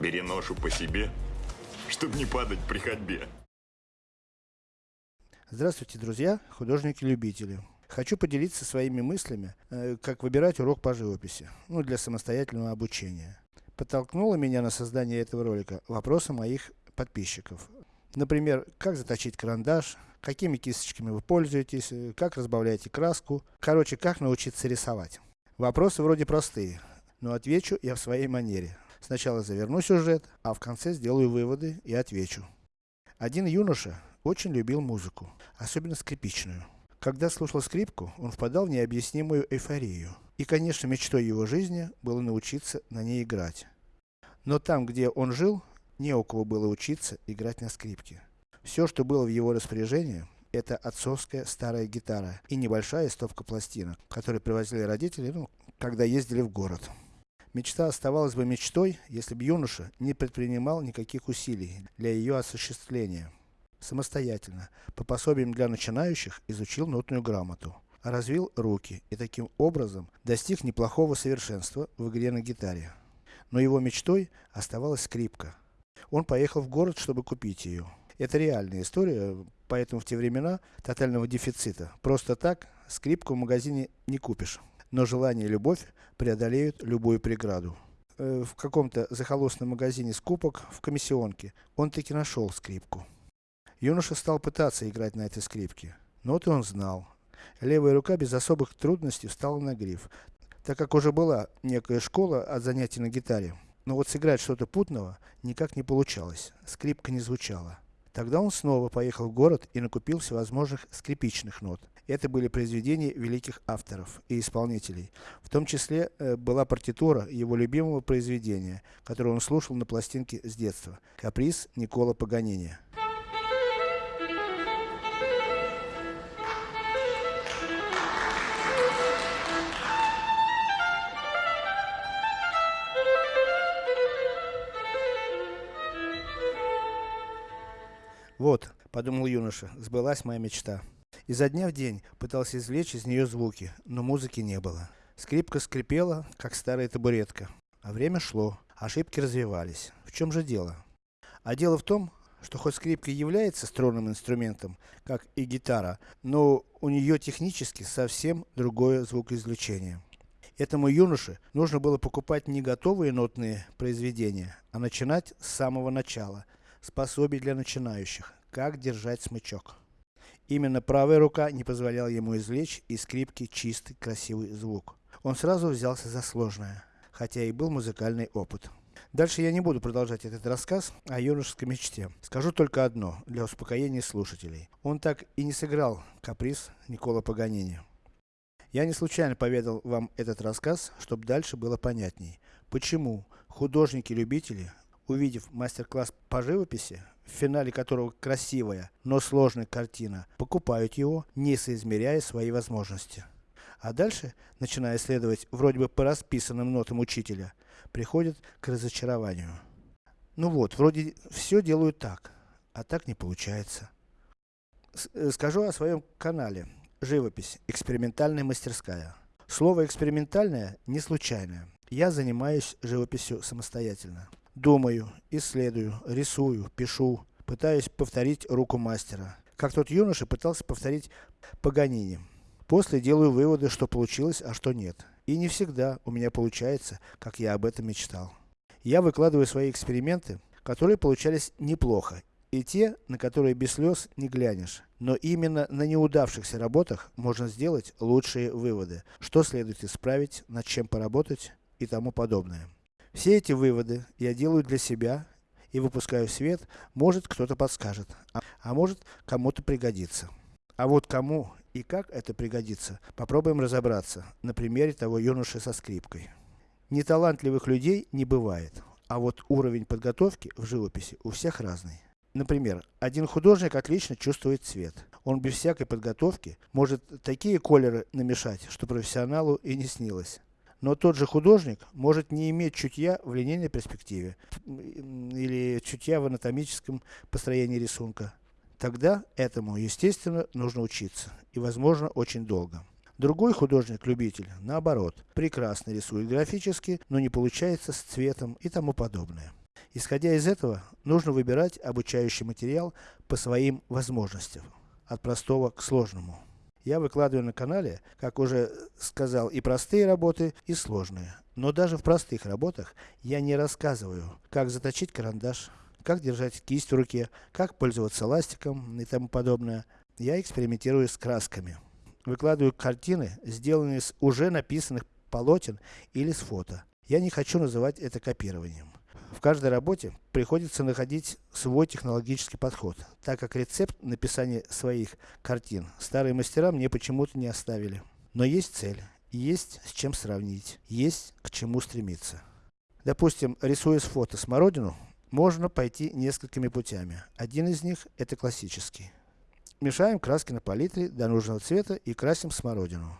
Бери ношу по себе, чтобы не падать при ходьбе. Здравствуйте, друзья, художники-любители. Хочу поделиться своими мыслями, э, как выбирать урок по живописи, ну, для самостоятельного обучения. Подтолкнуло меня на создание этого ролика вопросы моих подписчиков. Например, как заточить карандаш, какими кисточками вы пользуетесь, э, как разбавляете краску, короче, как научиться рисовать. Вопросы вроде простые, но отвечу я в своей манере. Сначала заверну сюжет, а в конце сделаю выводы и отвечу. Один юноша очень любил музыку, особенно скрипичную. Когда слушал скрипку, он впадал в необъяснимую эйфорию. И конечно мечтой его жизни было научиться на ней играть. Но там, где он жил, не у кого было учиться играть на скрипке. Все, что было в его распоряжении, это отцовская старая гитара и небольшая стопка пластинок, которые привозили родители, ну, когда ездили в город. Мечта оставалась бы мечтой, если бы юноша не предпринимал никаких усилий для ее осуществления. Самостоятельно, по пособиям для начинающих, изучил нотную грамоту, развил руки и таким образом достиг неплохого совершенства в игре на гитаре. Но его мечтой оставалась скрипка. Он поехал в город, чтобы купить ее. Это реальная история, поэтому в те времена тотального дефицита просто так скрипку в магазине не купишь. Но желание и любовь преодолеют любую преграду. Э, в каком-то захолустном магазине скупок в комиссионке он таки нашел скрипку. Юноша стал пытаться играть на этой скрипке. Ноты он знал. Левая рука без особых трудностей встала на гриф, так как уже была некая школа от занятий на гитаре. Но вот сыграть что-то путного никак не получалось, скрипка не звучала. Тогда он снова поехал в город и накупил всевозможных скрипичных нот. Это были произведения великих авторов и исполнителей. В том числе, э, была партитура его любимого произведения, которое он слушал на пластинке с детства. Каприз Никола Паганини. Вот, подумал юноша, сбылась моя мечта. Изо дня в день пытался извлечь из нее звуки, но музыки не было. Скрипка скрипела, как старая табуретка. А время шло, ошибки развивались. В чем же дело? А дело в том, что хоть скрипка является струнным инструментом, как и гитара, но у нее технически совсем другое звукоизвлечение. Этому юноше нужно было покупать не готовые нотные произведения, а начинать с самого начала, Способий для начинающих. Как держать смычок. Именно правая рука не позволяла ему извлечь из скрипки чистый, красивый звук. Он сразу взялся за сложное, хотя и был музыкальный опыт. Дальше я не буду продолжать этот рассказ о юношеской мечте. Скажу только одно, для успокоения слушателей. Он так и не сыграл каприз Никола Паганини. Я не случайно поведал вам этот рассказ, чтобы дальше было понятней. Почему художники-любители увидев мастер-класс по живописи, в финале которого красивая, но сложная картина, покупают его, не соизмеряя свои возможности. А дальше, начиная следовать вроде бы по расписанным нотам учителя, приходят к разочарованию. Ну вот, вроде все делают так, а так не получается. С э, скажу о своем канале. Живопись. Экспериментальная мастерская. Слово экспериментальное не случайное. Я занимаюсь живописью самостоятельно. Думаю, исследую, рисую, пишу, пытаюсь повторить руку мастера. Как тот юноша пытался повторить Паганини. После делаю выводы, что получилось, а что нет. И не всегда у меня получается, как я об этом мечтал. Я выкладываю свои эксперименты, которые получались неплохо, и те, на которые без слез не глянешь. Но именно на неудавшихся работах можно сделать лучшие выводы, что следует исправить, над чем поработать и тому подобное. Все эти выводы я делаю для себя и выпускаю свет, может кто-то подскажет, а, а может кому-то пригодится. А вот кому и как это пригодится, попробуем разобраться на примере того юноши со скрипкой. Неталантливых людей не бывает, а вот уровень подготовки в живописи у всех разный. Например, один художник отлично чувствует цвет. Он без всякой подготовки может такие колеры намешать, что профессионалу и не снилось. Но тот же художник может не иметь чутья в линейной перспективе, или чутья в анатомическом построении рисунка. Тогда этому, естественно, нужно учиться, и возможно очень долго. Другой художник-любитель, наоборот, прекрасно рисует графически, но не получается с цветом и тому подобное. Исходя из этого, нужно выбирать обучающий материал по своим возможностям, от простого к сложному. Я выкладываю на канале, как уже сказал, и простые работы, и сложные. Но даже в простых работах, я не рассказываю, как заточить карандаш, как держать кисть в руке, как пользоваться ластиком и тому подобное. Я экспериментирую с красками. Выкладываю картины, сделанные с уже написанных полотен или с фото. Я не хочу называть это копированием. В каждой работе приходится находить свой технологический подход, так как рецепт написания своих картин старые мастера мне почему-то не оставили. Но есть цель, есть с чем сравнить, есть к чему стремиться. Допустим, рисуя с фото смородину, можно пойти несколькими путями. Один из них, это классический. Мешаем краски на палитре до нужного цвета и красим смородину.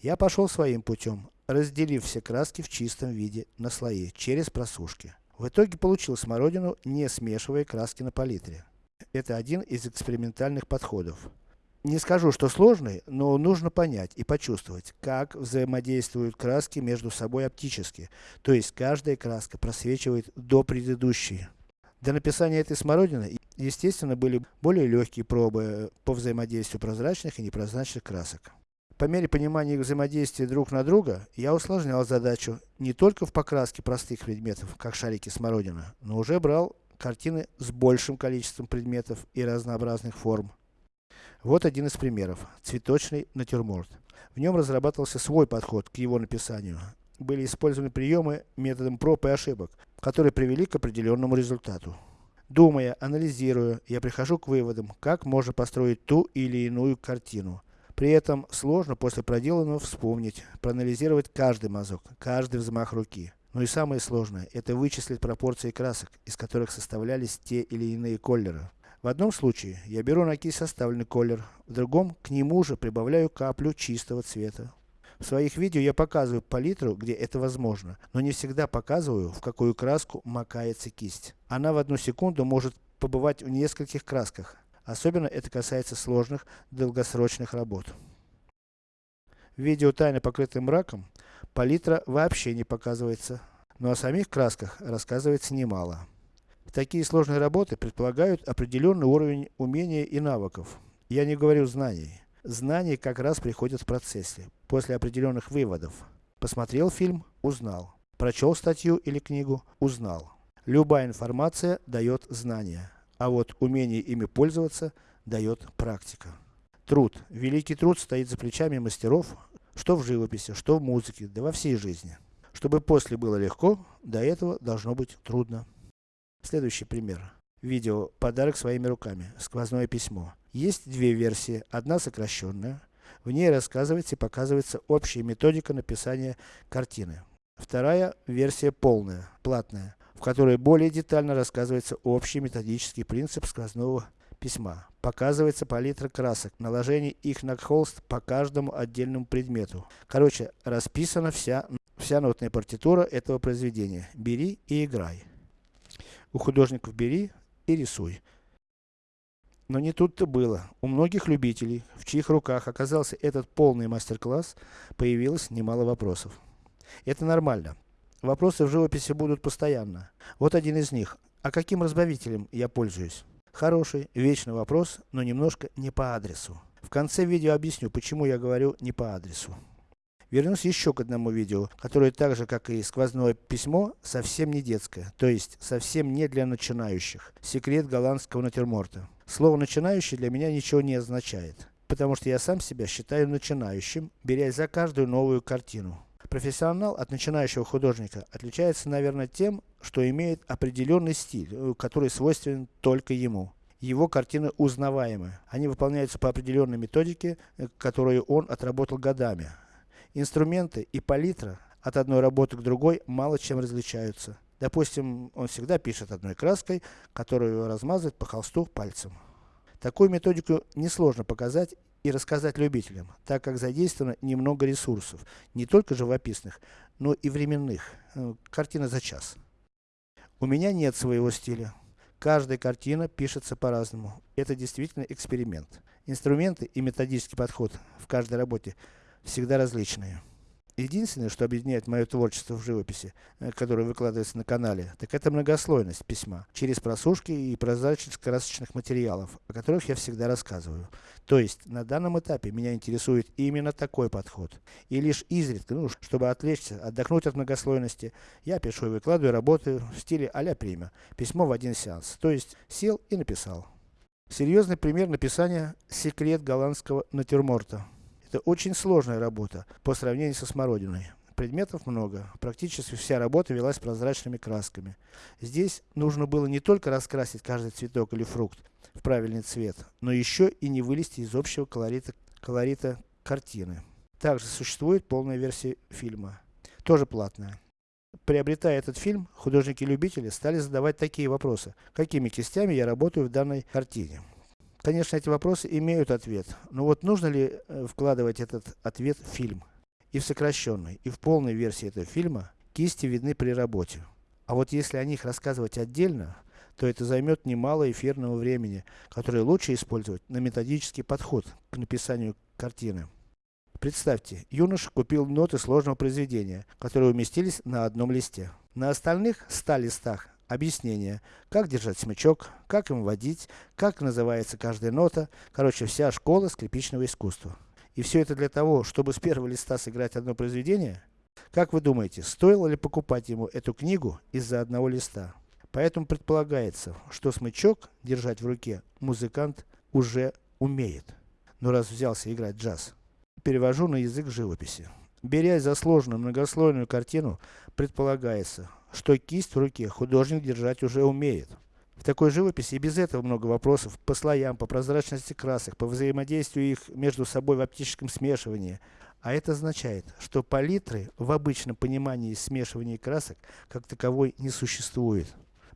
Я пошел своим путем, разделив все краски в чистом виде на слои, через просушки. В итоге получил смородину, не смешивая краски на палитре. Это один из экспериментальных подходов. Не скажу, что сложный, но нужно понять и почувствовать, как взаимодействуют краски между собой оптически, то есть каждая краска просвечивает до предыдущей. Для написания этой смородины, естественно, были более легкие пробы по взаимодействию прозрачных и непрозрачных красок. По мере понимания их взаимодействия друг на друга, я усложнял задачу не только в покраске простых предметов, как шарики смородина, но уже брал картины с большим количеством предметов и разнообразных форм. Вот один из примеров. Цветочный натюрморт. В нем разрабатывался свой подход к его написанию. Были использованы приемы методом проб и ошибок, которые привели к определенному результату. Думая, анализируя, я прихожу к выводам, как можно построить ту или иную картину. При этом сложно после проделанного вспомнить, проанализировать каждый мазок, каждый взмах руки. Но и самое сложное, это вычислить пропорции красок, из которых составлялись те или иные колеры. В одном случае, я беру на кисть составленный колер, в другом, к нему же прибавляю каплю чистого цвета. В своих видео я показываю палитру, где это возможно, но не всегда показываю, в какую краску макается кисть. Она в одну секунду может побывать в нескольких красках, Особенно это касается сложных, долгосрочных работ. В видео тайно покрытым мраком, палитра вообще не показывается, но о самих красках рассказывается немало. Такие сложные работы предполагают определенный уровень умения и навыков. Я не говорю знаний. Знания как раз приходят в процессе, после определенных выводов. Посмотрел фильм, узнал. Прочел статью или книгу, узнал. Любая информация дает знания. А вот умение ими пользоваться дает практика. Труд. Великий труд стоит за плечами мастеров, что в живописи, что в музыке, да во всей жизни. Чтобы после было легко, до этого должно быть трудно. Следующий пример. Видео «Подарок своими руками. Сквозное письмо». Есть две версии. Одна сокращенная. В ней рассказывается и показывается общая методика написания картины. Вторая версия полная, платная в которой более детально рассказывается общий методический принцип сквозного письма. Показывается палитра красок, наложение их на холст по каждому отдельному предмету. Короче, расписана вся, вся нотная партитура этого произведения. Бери и играй. У художников бери и рисуй. Но не тут-то было. У многих любителей, в чьих руках оказался этот полный мастер-класс, появилось немало вопросов. Это нормально. Вопросы в живописи будут постоянно. Вот один из них. А каким разбавителем я пользуюсь? Хороший, вечный вопрос, но немножко не по адресу. В конце видео объясню, почему я говорю не по адресу. Вернусь еще к одному видео, которое так же, как и сквозное письмо, совсем не детское, то есть совсем не для начинающих. Секрет голландского натюрморта. Слово начинающий для меня ничего не означает, потому что я сам себя считаю начинающим, берясь за каждую новую картину. Профессионал от начинающего художника отличается, наверное, тем, что имеет определенный стиль, э, который свойственен только ему. Его картины узнаваемы. Они выполняются по определенной методике, э, которую он отработал годами. Инструменты и палитра от одной работы к другой мало чем различаются. Допустим, он всегда пишет одной краской, которую размазывает по холсту пальцем. Такую методику несложно показать и рассказать любителям, так как задействовано немного ресурсов, не только живописных, но и временных, э, картина за час. У меня нет своего стиля. Каждая картина пишется по-разному. Это действительно эксперимент. Инструменты и методический подход в каждой работе всегда различные. Единственное, что объединяет мое творчество в живописи, э, которое выкладывается на канале, так это многослойность письма, через просушки и прозрачность красочных материалов, о которых я всегда рассказываю. То есть, на данном этапе меня интересует именно такой подход. И лишь изредка, ну, чтобы отвлечься, отдохнуть от многослойности, я пишу и выкладываю работы в стиле а-ля Прима. Письмо в один сеанс. То есть, сел и написал. Серьезный пример написания «Секрет голландского натюрморта». Это очень сложная работа, по сравнению со смородиной. Предметов много, практически вся работа велась прозрачными красками. Здесь нужно было не только раскрасить каждый цветок или фрукт в правильный цвет, но еще и не вылезти из общего колорита, колорита картины. Также существует полная версия фильма, тоже платная. Приобретая этот фильм, художники-любители стали задавать такие вопросы. Какими кистями я работаю в данной картине? Конечно, эти вопросы имеют ответ, но вот нужно ли э, вкладывать этот ответ в фильм? И в сокращенной, и в полной версии этого фильма, кисти видны при работе. А вот если о них рассказывать отдельно, то это займет немало эфирного времени, которое лучше использовать на методический подход к написанию картины. Представьте, юноша купил ноты сложного произведения, которые уместились на одном листе. На остальных 100 листах объяснение, как держать смычок, как им водить, как называется каждая нота, короче вся школа скрипичного искусства. И все это для того, чтобы с первого листа сыграть одно произведение? Как вы думаете, стоило ли покупать ему эту книгу из-за одного листа? Поэтому предполагается, что смычок держать в руке музыкант уже умеет. Но раз взялся играть джаз. Перевожу на язык живописи. Берясь за сложную многослойную картину, предполагается, что кисть в руке художник держать уже умеет. В такой живописи и без этого много вопросов по слоям, по прозрачности красок, по взаимодействию их между собой в оптическом смешивании. А это означает, что палитры в обычном понимании смешивания красок, как таковой, не существует.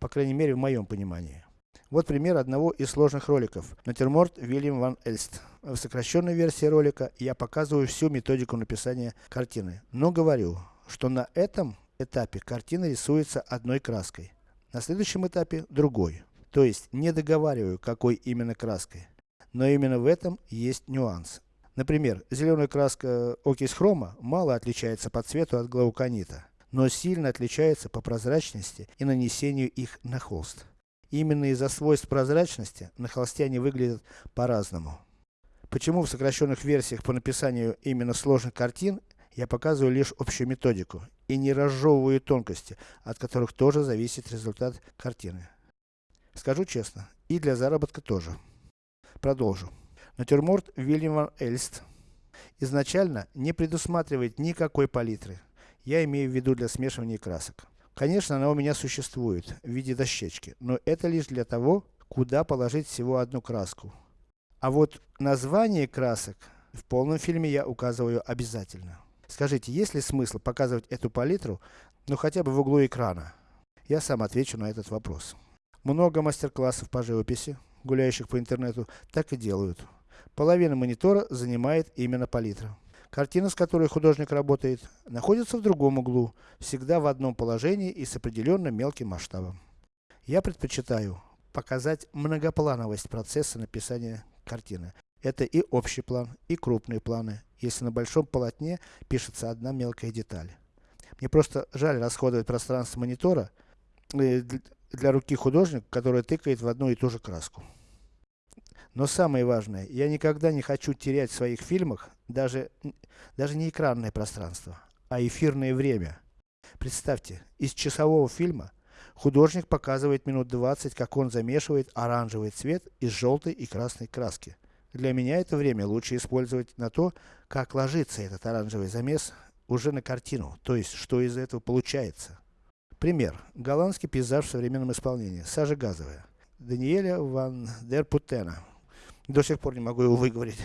По крайней мере, в моем понимании. Вот пример одного из сложных роликов. Натюрморт Вильям ван Эльст. В сокращенной версии ролика я показываю всю методику написания картины. Но говорю, что на этом этапе картина рисуется одной краской. На следующем этапе другой. То есть, не договариваю, какой именно краской. Но именно в этом есть нюанс. Например, зеленая краска окись хрома мало отличается по цвету от глауконита, но сильно отличается по прозрачности и нанесению их на холст. Именно из-за свойств прозрачности на холсте они выглядят по-разному. Почему в сокращенных версиях по написанию именно сложных картин я показываю лишь общую методику и не разжевываю тонкости, от которых тоже зависит результат картины. Скажу честно, и для заработка тоже. Продолжу. Натюрморт Вильям Эльст изначально не предусматривает никакой палитры. Я имею в виду для смешивания красок. Конечно, она у меня существует в виде дощечки, но это лишь для того, куда положить всего одну краску. А вот название красок в полном фильме я указываю обязательно. Скажите, есть ли смысл показывать эту палитру, ну хотя бы в углу экрана? Я сам отвечу на этот вопрос. Много мастер-классов по живописи, гуляющих по интернету, так и делают. Половина монитора занимает именно палитра. Картина, с которой художник работает, находится в другом углу, всегда в одном положении и с определенным мелким масштабом. Я предпочитаю показать многоплановость процесса написания картины. Это и общий план, и крупные планы, если на большом полотне пишется одна мелкая деталь. Мне просто жаль расходовать пространство монитора э, для руки художника, который тыкает в одну и ту же краску. Но самое важное, я никогда не хочу терять в своих фильмах даже, даже не экранное пространство, а эфирное время. Представьте, из часового фильма художник показывает минут 20, как он замешивает оранжевый цвет из желтой и красной краски. Для меня это время лучше использовать на то, как ложится этот оранжевый замес уже на картину, то есть, что из этого получается. Пример. Голландский пейзаж в современном исполнении. Сажа газовая. Даниэля ван дер Путена. До сих пор не могу его выговорить.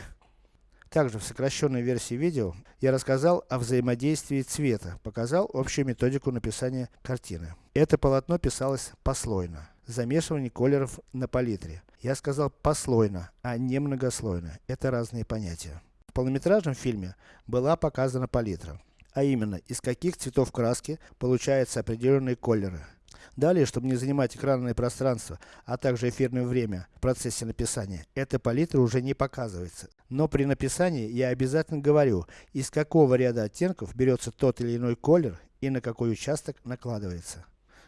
Также в сокращенной версии видео я рассказал о взаимодействии цвета, показал общую методику написания картины. Это полотно писалось послойно замешивание колеров на палитре. Я сказал послойно, а не многослойно. Это разные понятия. В полнометражном фильме была показана палитра. А именно, из каких цветов краски получаются определенные колеры. Далее, чтобы не занимать экранное пространство, а также эфирное время в процессе написания, эта палитра уже не показывается. Но при написании я обязательно говорю, из какого ряда оттенков берется тот или иной колер и на какой участок накладывается.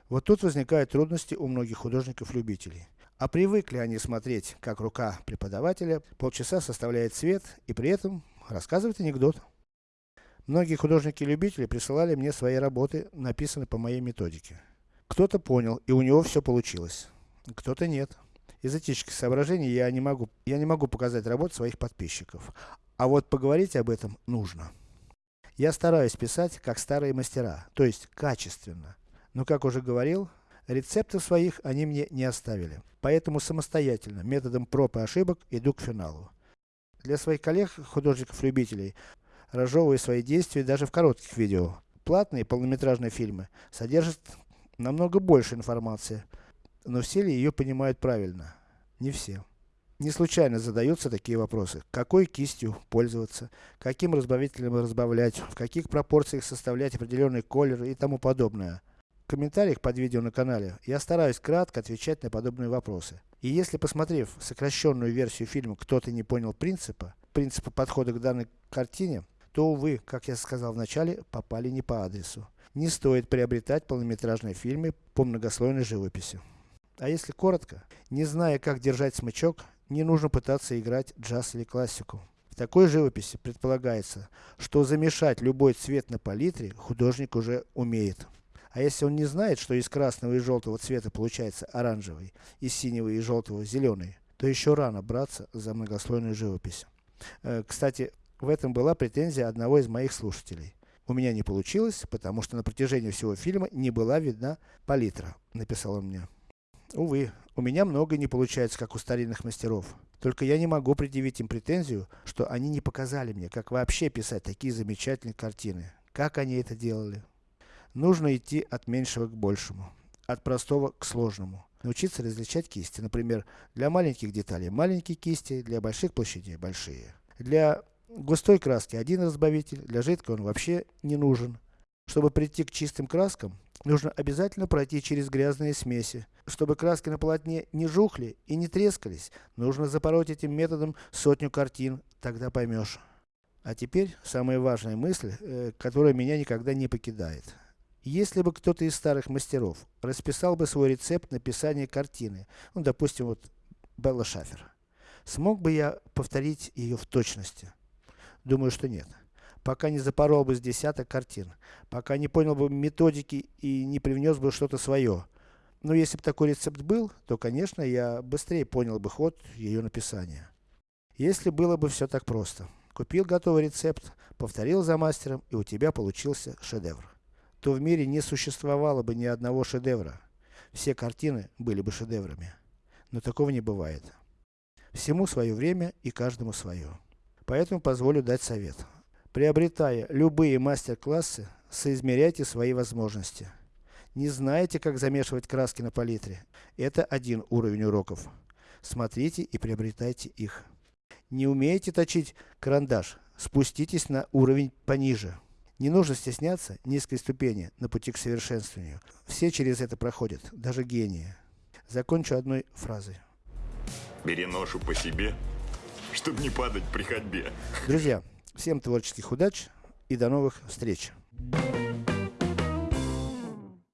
Вот тут возникают трудности у многих художников-любителей. А привыкли они смотреть, как рука преподавателя полчаса составляет цвет и при этом рассказывает анекдот. Многие художники-любители присылали мне свои работы, написанные по моей методике. Кто-то понял, и у него все получилось. Кто-то нет. Из этических соображений я не могу, я не могу показать работу своих подписчиков. А вот поговорить об этом нужно. Я стараюсь писать, как старые мастера, то есть качественно. Но как уже говорил, рецептов своих они мне не оставили. Поэтому самостоятельно, методом проб и ошибок, иду к финалу. Для своих коллег, художников-любителей, разжевываю свои действия даже в коротких видео. Платные полнометражные фильмы содержат намного больше информации, но все ли ее понимают правильно? Не все. Не случайно задаются такие вопросы. Какой кистью пользоваться, каким разбавителем разбавлять, в каких пропорциях составлять определенный колер и тому подобное. В комментариях под видео на канале я стараюсь кратко отвечать на подобные вопросы. И если посмотрев сокращенную версию фильма кто-то не понял принципа, принципа подхода к данной картине, то увы, как я сказал в начале, попали не по адресу. Не стоит приобретать полнометражные фильмы по многослойной живописи. А если коротко, не зная как держать смычок, не нужно пытаться играть джаз или классику. В такой живописи предполагается, что замешать любой цвет на палитре художник уже умеет. А если он не знает, что из красного и желтого цвета получается оранжевый, из синего и желтого зеленый, то еще рано браться за многослойную живопись. Э, кстати, в этом была претензия одного из моих слушателей. У меня не получилось, потому что на протяжении всего фильма не была видна палитра, написал он мне. Увы, у меня много не получается, как у старинных мастеров. Только я не могу предъявить им претензию, что они не показали мне, как вообще писать такие замечательные картины. Как они это делали. Нужно идти от меньшего к большему. От простого к сложному. Научиться различать кисти. Например, для маленьких деталей маленькие кисти, для больших площадей большие. Для густой краски один разбавитель, для жидкой он вообще не нужен. Чтобы прийти к чистым краскам, нужно обязательно пройти через грязные смеси. Чтобы краски на полотне не жухли и не трескались, нужно запороть этим методом сотню картин, тогда поймешь. А теперь, самая важная мысль, э, которая меня никогда не покидает. Если бы кто-то из старых мастеров расписал бы свой рецепт написания картины, ну допустим вот Белла Шафер, смог бы я повторить ее в точности? Думаю, что нет. Пока не запорол бы с десяток картин, пока не понял бы методики и не привнес бы что-то свое. Но если бы такой рецепт был, то конечно я быстрее понял бы ход ее написания. Если было бы все так просто. Купил готовый рецепт, повторил за мастером и у тебя получился шедевр. То в мире не существовало бы ни одного шедевра. Все картины были бы шедеврами. Но такого не бывает. Всему свое время и каждому свое. Поэтому позволю дать совет. Приобретая любые мастер-классы, соизмеряйте свои возможности. Не знаете, как замешивать краски на палитре? Это один уровень уроков. Смотрите и приобретайте их. Не умеете точить карандаш? Спуститесь на уровень пониже. Не нужно стесняться низкой ступени на пути к совершенствованию. Все через это проходят, даже гении. Закончу одной фразой. Бери ношу по себе, чтобы не падать при ходьбе. Друзья, всем творческих удач и до новых встреч.